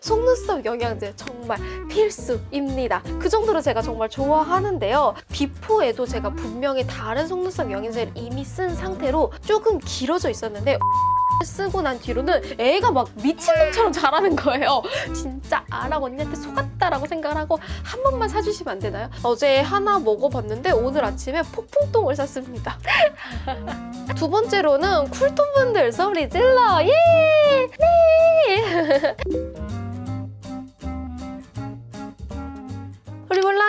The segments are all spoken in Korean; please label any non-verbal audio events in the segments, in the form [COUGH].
속눈썹 영양제 정말 필수입니다. 그 정도로 제가 정말 좋아하는데요. 비포에도 제가 분명히 다른 속눈썹 영양제를 이미 쓴 상태로 조금 길어져 있었는데 [LAUGHS] 쓰고 난 뒤로는 애가 막 미친놈처럼 자라는 거예요. 진짜 아랑 언니한테 속았다라고 생각을 하고 한 번만 사주시면 안 되나요? 어제 하나 먹어봤는데 오늘 아침에 폭풍똥을 샀습니다. [LAUGHS] 두 번째로는 쿨톤분들 소리 질러 예! 네! [LAUGHS]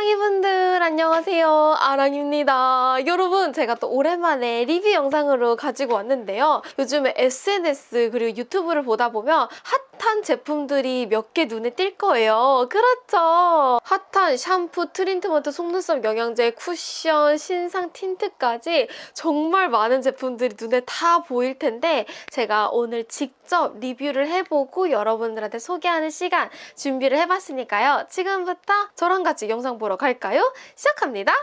우리 몰랑이분들 안녕하세요. 아랑입니다. 여러분 제가 또 오랜만에 리뷰 영상으로 가지고 왔는데요. 요즘에 SNS 그리고 유튜브를 보다 보면 핫 한 제품들이 몇 개 눈에 띌 거예요 그렇죠 핫한 샴푸, 트리트먼트, 속눈썹 영양제, 쿠션, 신상 틴트까지 정말 많은 제품들이 눈에 다 보일 텐데 제가 오늘 직접 리뷰를 해보고 여러분들한테 소개하는 시간 준비를 해봤으니까요. 지금부터 저랑 같이 영상 보러 갈까요? 시작합니다.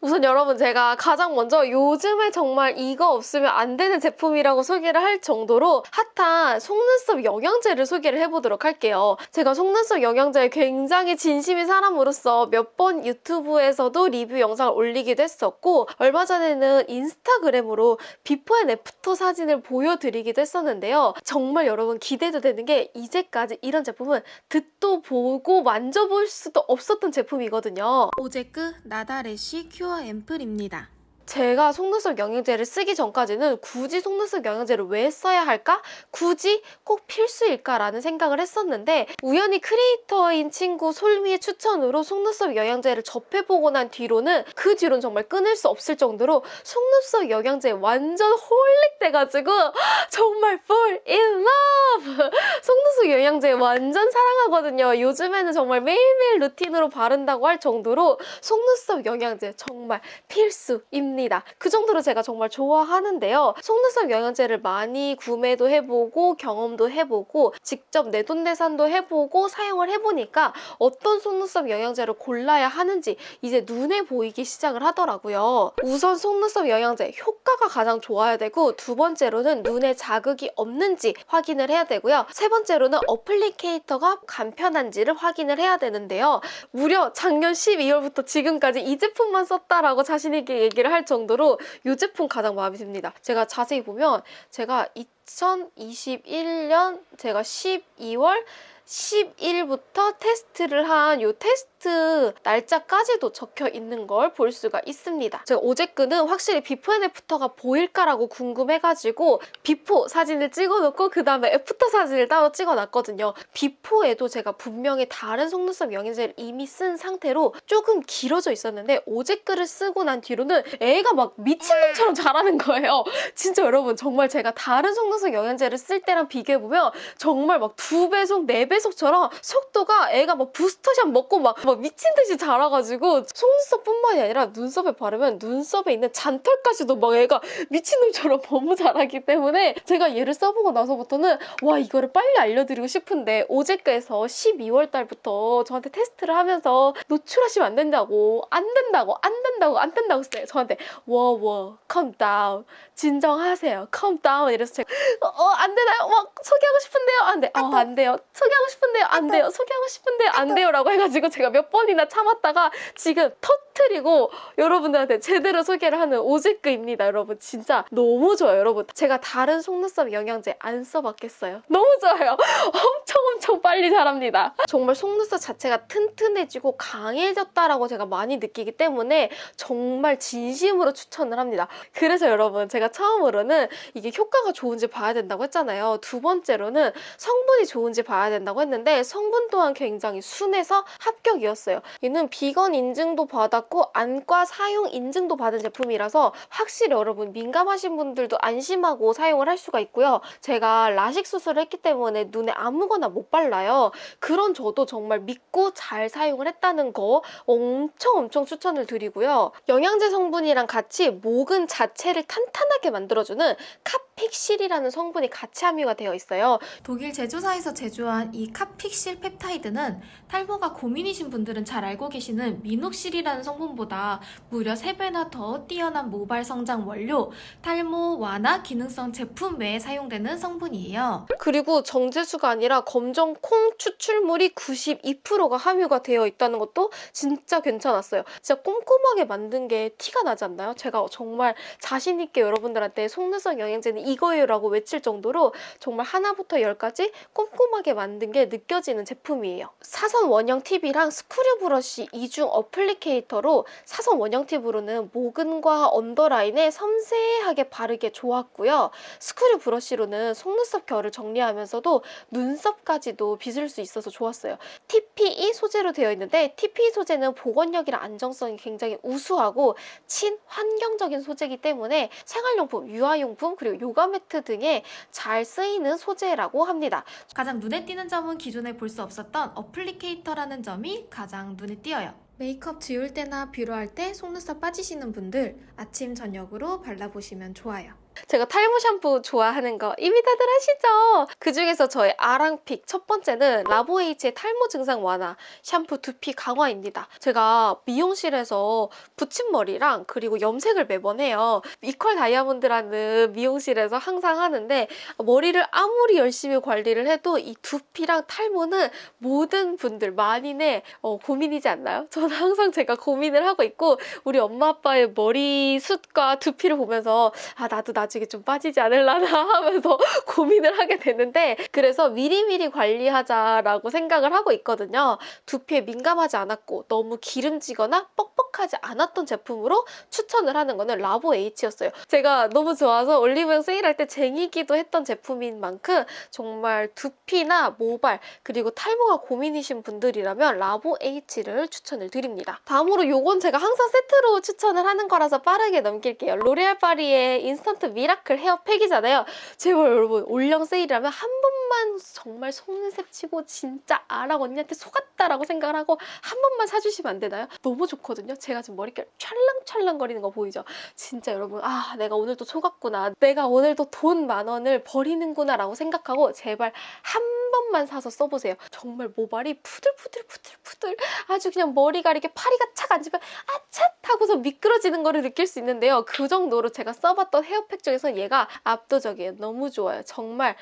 우선 여러분 제가 가장 먼저 요즘에 정말 이거 없으면 안 되는 제품이라고 소개를 할 정도로 핫한 속눈썹 영양제를 소개를 해보도록 할게요. 제가 속눈썹 영양제에 굉장히 진심인 사람으로서 몇 번 유튜브에서도 리뷰 영상을 올리기도 했었고 얼마 전에는 인스타그램으로 before and after 사진을 보여드리기도 했었는데요. 정말 여러분 기대도 되는 게 이제까지 이런 제품은 듣도 보고 만져볼 수도 없었던 제품이거든요. 오제크 나다레시 큐어 앰플입니다. 제가 속눈썹 영양제를 쓰기 전까지는 굳이 속눈썹 영양제를 왜 써야 할까? 굳이 꼭 필수일까라는 생각을 했었는데 우연히 creator인 친구 솔미의 추천으로 속눈썹 영양제를 접해보고 난 뒤로는 그 뒤로는 정말 끊을 수 없을 정도로 속눈썹 영양제에 완전 holic돼가지고 [GASPS] 정말 fall in love! [LAUGHS] 속눈썹 영양제 완전 사랑하거든요. 요즘에는 정말 매일매일 루틴으로 바른다고 할 정도로 속눈썹 영양제 정말 필수입니다. 그 정도로 제가 정말 좋아하는데요. 속눈썹 영양제를 많이 구매도 해보고 경험도 해보고 직접 내돈내산도 해보고 사용을 해보니까 어떤 속눈썹 영양제를 골라야 하는지 이제 눈에 보이기 시작을 하더라고요. 우선 속눈썹 영양제 효과가 가장 좋아야 되고 두 번째로는 눈에 자극이 없는지 확인을 해야 되고요. 세 번째로는 어플리케이터가 간편한지를 확인을 해야 되는데요. 무려 작년 12월부터 지금까지 이 제품만 썼다라고 자신있게 얘기를 할 정도로 이 제품 가장 마음에 듭니다. 제가 자세히 보면 제가 2021년 제가 12월 10일부터 테스트를 한 이 테스트 날짜까지도 적혀 있는 걸 볼 수가 있습니다. 제가 오제크는 확실히 before and after가 보일까라고 궁금해가지고 before 사진을 찍어놓고 그 다음에 after 사진을 따로 찍어놨거든요. before에도 제가 분명히 다른 속눈썹 영양제를 이미 쓴 상태로 조금 길어져 있었는데 오제크를 쓰고 난 뒤로는 애가 막 미친놈처럼 자라는 거예요. 진짜 여러분 정말 제가 다른 속눈썹 영양제를 쓸 때랑 비교해보면 정말 막 두 배속, 네 배 속처럼 속도가 애가 막 부스터샷 먹고 막, 막 미친 듯이 자라가지고 속눈썹뿐만이 아니라 눈썹에 바르면 눈썹에 있는 잔털까지도 막 애가 미친놈처럼 [LAUGHS] 너무 자라기 때문에 제가 얘를 써보고 나서부터는 와 이거를 빨리 알려드리고 싶은데 오제크에서 12월 달부터 저한테 테스트를 하면서 노출하시면 안 된다고 안 된다고 안 된다고 안 된다고 했어요. 저한테 워워 calm down 진정하세요. calm down 이래서 제가 어 안 되나요? 막 소개하고 싶은데요? 안 돼 어, 안 돼요. 소개하고 싶은데요 안 돼요. 소개하고 싶은데요 안 돼요 라고 해가지고 제가 몇 번이나 참았다가 지금 터트리고 여러분들한테 제대로 소개를 하는 오제크입니다 여러분. 진짜 너무 좋아요 여러분. 제가 다른 속눈썹 영양제 안 써봤겠어요? 너무 좋아요. [LAUGHS] 엄청 엄청 빨리 자랍니다. 정말 속눈썹 자체가 튼튼해지고 강해졌다라고 제가 많이 느끼기 때문에 정말 진심으로 추천을 합니다. 그래서 여러분 제가 처음으로는 이게 효과가 좋은지 봐야 된다고 했잖아요. 두 번째로는 성분이 좋은지 봐야 된다고 했는데 성분 또한 굉장히 순해서 합격이었어요. 얘는 비건 인증도 받았고 안과 사용 인증도 받은 제품이라서 확실히 여러분 민감하신 분들도 안심하고 사용을 할 수가 있고요. 제가 라식 수술을 했기 때문에 눈에 아무거나 못 발라요. 그런 저도 정말 믿고 잘 사용을 했다는 거 엄청 엄청 추천을 드리고요. 영양제 성분이랑 같이 모근 자체를 탄탄하게 만들어주는 카페 카픽실이라는 성분이 같이 함유가 되어 있어요. 독일 제조사에서 제조한 이 카픽실 펩타이드는 탈모가 고민이신 분들은 잘 알고 계시는 미녹실이라는 성분보다 무려 3배나 더 뛰어난 모발 성장 원료, 탈모 완화 기능성 제품 외에 사용되는 성분이에요. 그리고 정제수가 아니라 검정 콩 추출물이 92%가 함유가 되어 있다는 것도 진짜 괜찮았어요. 진짜 꼼꼼하게 만든 게 티가 나지 않나요? 제가 정말 자신 있게 여러분들한테 속눈썹 영양제는 이거예요라고 외칠 정도로 정말 하나부터 열까지 꼼꼼하게 만든 게 느껴지는 제품이에요. 사선 원형 팁이랑 screw brush 이중 applicator로 사선 원형 팁으로는 모근과 underline에 섬세하게 바르기 좋았고요. screw brush로는 속눈썹 결을 정리하면서도 눈썹까지도 빗을 수 있어서 좋았어요. TPE 소재로 되어 있는데 TPE 소재는 복원력이랑 안정성이 굉장히 우수하고 친환경적인 소재이기 때문에 생활용품, 유아용품 그리고 요가 매트 등에 잘 쓰이는 소재라고 합니다. 가장 눈에 띄는 점은 기존에 볼 수 없었던 applicator라는 점이 가장 눈에 띄어요. 메이크업 지울 때나 뷰러할 때 속눈썹 빠지시는 분들 아침 저녁으로 발라보시면 좋아요. 제가 탈모 샴푸 좋아하는 거 이미 다들 아시죠? 그 중에서 저의 아랑pick 첫 번째는 라보에이치의 탈모 증상 완화 샴푸 두피 강화입니다. 제가 미용실에서 붙임머리랑 그리고 염색을 매번 해요. 이퀄 다이아몬드라는 미용실에서 항상 하는데 머리를 아무리 열심히 관리를 해도 이 두피랑 탈모는 모든 분들 만인의 어, 고민이지 않나요? 저는 항상 제가 고민을 하고 있고 우리 엄마 아빠의 머리숱과 두피를 보면서 아 나도 나 중에 좀 빠지지 않을라나 [LAUGHS] 하면서 고민을 하게 되는데 그래서 미리미리 관리하자라고 생각을 하고 있거든요. 두피에 민감하지 않았고 너무 기름지거나 뻑뻑하지 않았던 제품으로 추천을 하는 거는 라보 H였어요. 제가 너무 좋아서 올리브영 세일할 때 쟁이기도 했던 제품인 만큼 정말 두피나 모발 그리고 탈모가 고민이신 분들이라면 라보 H를 추천을 드립니다. 다음으로 요건 제가 항상 세트로 추천을 하는 거라서 빠르게 넘길게요. 로레알 파리의 인스턴트 미라클 헤어팩이잖아요. 제발 여러분 올영 세일이라면 한 번만 정말 속는 셈 치고 진짜 아랑 언니한테 속았다라고 생각을 하고 한 번만 사주시면 안 되나요? 너무 좋거든요. 제가 지금 머릿결 찰랑찰랑 거리는 거 보이죠? 진짜 여러분 아 내가 오늘도 속았구나. 내가 오늘도 돈 만 원을 버리는구나 라고 생각하고 제발 한 번만 사서 써보세요. 정말 모발이 푸들푸들푸들푸들 아주 그냥 머리가 이렇게 파리가 착 앉으면 아차 하고서 미끄러지는 거를 느낄 수 있는데요. 그 정도로 제가 써봤던 헤어팩 중에서 얘가 압도적이에요. 너무 좋아요. 정말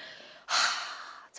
하...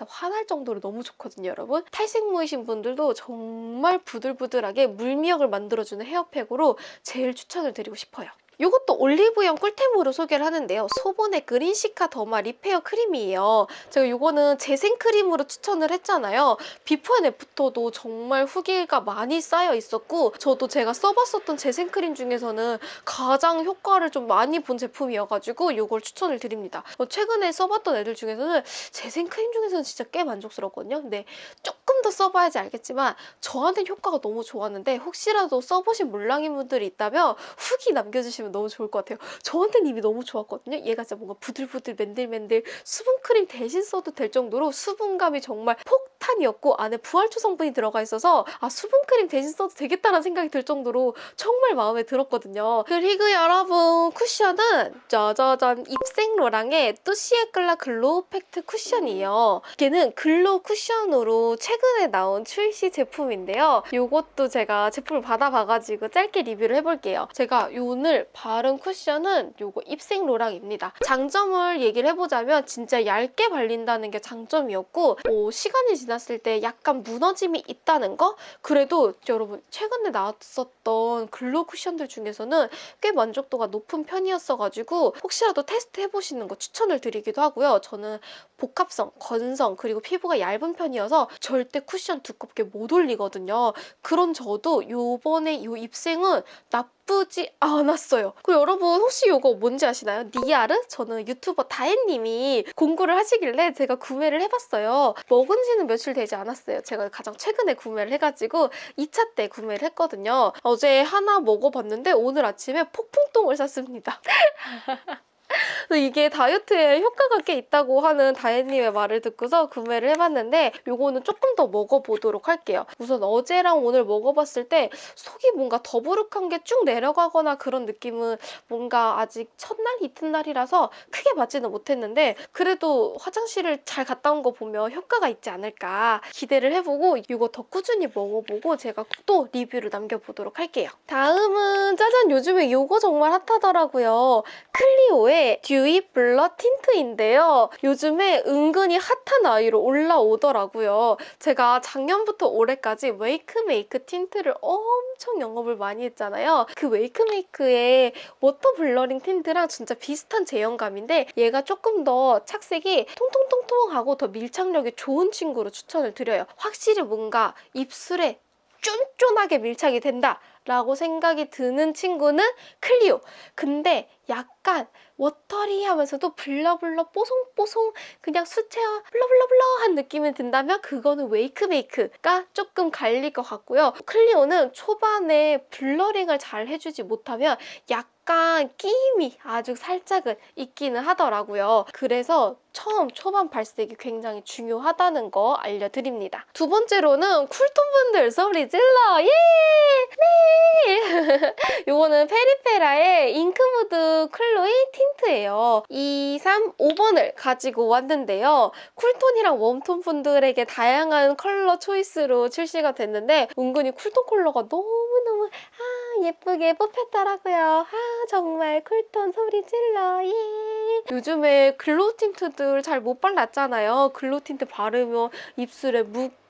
화날 정도로 너무 좋거든요, 여러분. 탈색무이신 분들도 정말 부들부들하게 물미역을 만들어주는 헤어팩으로 제일 추천을 드리고 싶어요. 이것도 올리브영 꿀템으로 소개를 하는데요. 소본의 그린시카 더마 리페어 크림이에요. 제가 이거는 재생크림으로 추천을 했잖아요. 비포 앤 애프터도 정말 후기가 많이 쌓여 있었고 저도 제가 써봤었던 재생크림 중에서는 가장 효과를 좀 많이 본 제품이어가지고 이걸 추천을 드립니다. 어, 최근에 써봤던 애들 중에서는 재생크림 중에서는 진짜 꽤 만족스럽거든요. 근데 조금 더 써봐야지 알겠지만 저한테는 효과가 너무 좋았는데 혹시라도 써보신 물랑이 분들이 있다면 후기 남겨주시면 너무 좋을 것 같아요. 저한테는 이미 너무 좋았거든요. 얘가 진짜 뭔가 부들부들 맨들맨들 수분크림 대신 써도 될 정도로 수분감이 정말 폭탄이었고 안에 부활초 성분이 들어가 있어서 아 수분크림 대신 써도 되겠다라는 생각이 들 정도로 정말 마음에 들었거든요. 그리고 여러분 쿠션은 짜자잔 입생로랑의 뚜쉬 에끌라 glow 팩트 쿠션이에요. 얘는 glow 쿠션으로 최근에 나온 출시 제품인데요. 이것도 제가 제품을 받아봐가지고 짧게 리뷰를 해볼게요. 제가 오늘 바른 쿠션은 요거 입생 로랑입니다. 장점을 얘기를 해보자면 진짜 얇게 발린다는 게 장점이었고 어, 시간이 지났을 때 약간 무너짐이 있다는 거? 그래도 여러분 최근에 나왔었던 glow 쿠션들 중에서는 꽤 만족도가 높은 편이었어가지고 혹시라도 테스트 해보시는 거 추천을 드리기도 하고요. 저는 복합성, 건성, 그리고 피부가 얇은 편이어서 절대 쿠션 두껍게 못 올리거든요. 그런 저도 요번에 요 입생은 나쁘지 않았어요. 그리고 여러분 혹시 이거 뭔지 아시나요? 니아르? 저는 유튜버 다혜님이 공구를 하시길래 제가 구매를 해봤어요. 먹은 지는 며칠 되지 않았어요. 제가 가장 최근에 구매를 해가지고 2차 때 구매를 했거든요. 어제 하나 먹어봤는데 오늘 아침에 폭풍똥을 샀습니다. [LAUGHS] 이게 다이어트에 효과가 꽤 있다고 하는 다혜님의 말을 듣고서 구매를 해봤는데 요거는 조금 더 먹어보도록 할게요. 우선 어제랑 오늘 먹어봤을 때 속이 뭔가 더부룩한 게 쭉 내려가거나 그런 느낌은 뭔가 아직 첫날 이튿날이라서 크게 맞지는 못했는데 그래도 화장실을 잘 갔다 온 거 보면 효과가 있지 않을까 기대를 해보고 이거 더 꾸준히 먹어보고 제가 또 리뷰를 남겨보도록 할게요. 다음은 짜잔 요즘에 이거 정말 핫하더라고요. 클리오의 듀이 블러 틴트인데요. 요즘에 은근히 핫한 아이로 올라오더라고요. 제가 작년부터 올해까지 웨이크메이크 틴트를 엄청 영업을 많이 했잖아요. 그 웨이크메이크의 워터 블러링 틴트랑 진짜 비슷한 제형감인데 얘가 조금 더 착색이 통통통통하고 더 밀착력이 좋은 친구로 추천을 드려요. 확실히 뭔가 입술에 쫀쫀하게 밀착이 된다. 라고 생각이 드는 친구는 클리오. 근데 약간 watery하면서도 blur blur 뽀송뽀송 그냥 수채화 blur blur blur한 느낌이 든다면 그거는 웨이크메이크가 조금 갈릴 것 같고요. 클리오는 초반에 blurring을 잘 해주지 못하면 약간 끼임이 아주 살짝은 있기는 하더라고요. 그래서 처음 초반 발색이 굉장히 중요하다는 거 알려드립니다. 두 번째로는 쿨톤분들 소리 질러! 예! 네! [LAUGHS] 요거는 페리페라의 잉크무드 글로이 틴트예요. 2, 3, 5번을 가지고 왔는데요. 쿨톤이랑 웜톤 분들에게 다양한 컬러 choice로 출시가 됐는데 은근히 쿨톤 컬러가 너무너무 아 예쁘게 뽑혔더라고요. 아 정말 쿨톤 소리 질러 예. 요즘에 glow 틴트들 잘 못 발랐잖아요. glow 틴트 바르면 입술에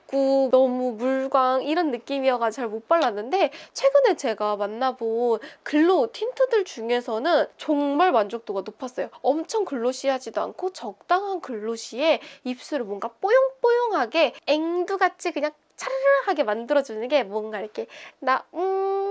묻고 너무 물광 이런 느낌이어가지고 잘못 발랐는데 최근에 제가 만나본 glow 틴트들 중에서는 정말 만족도가 높았어요. 엄청 glossy하지도 않고 적당한 glossy에 입술을 뭔가 뽀용뽀용하게 앵두같이 그냥 차르르하게 만들어주는 게 뭔가 이렇게 나 음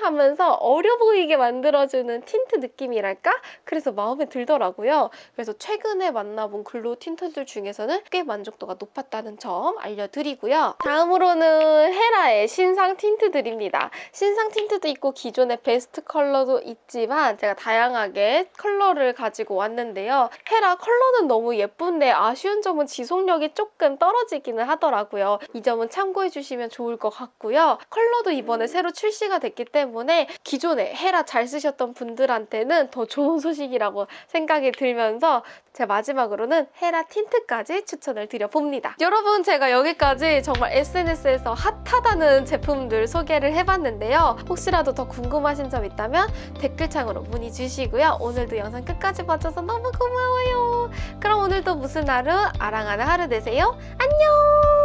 하면서 어려 보이게 만들어주는 틴트 느낌이랄까? 그래서 마음에 들더라고요. 그래서 최근에 만나본 glow 틴트들 중에서는 꽤 만족도가 높았다는 점 알려드리고요. 다음으로는 헤라의 신상 틴트들입니다. 신상 틴트도 있고 기존의 베스트 컬러도 있지만 제가 다양하게 컬러를 가지고 왔는데요. 헤라 컬러는 너무 예쁜데 아쉬운 점은 지속력이 조금 떨어지기는 하더라고요. 이 점은 참고해주시면 좋을 것 같고요. 컬러도 이번에 새로 출시가 됐기 때문에 기존에 헤라 잘 쓰셨던 분들한테는 더 좋은 [LAUGHS] 소식이라고 생각이 들면서 제 마지막으로는 헤라 틴트까지 추천을 드려봅니다. 여러분 제가 여기까지 정말 SNS에서 핫하다는 제품들 소개를 해봤는데요. 혹시라도 더 궁금하신 점 있다면 댓글창으로 문의 주시고요. 오늘도 영상 끝까지 봐줘서 너무 고마워요. 그럼 오늘도 무슨 하루? 아랑하는 하루 되세요. 안녕!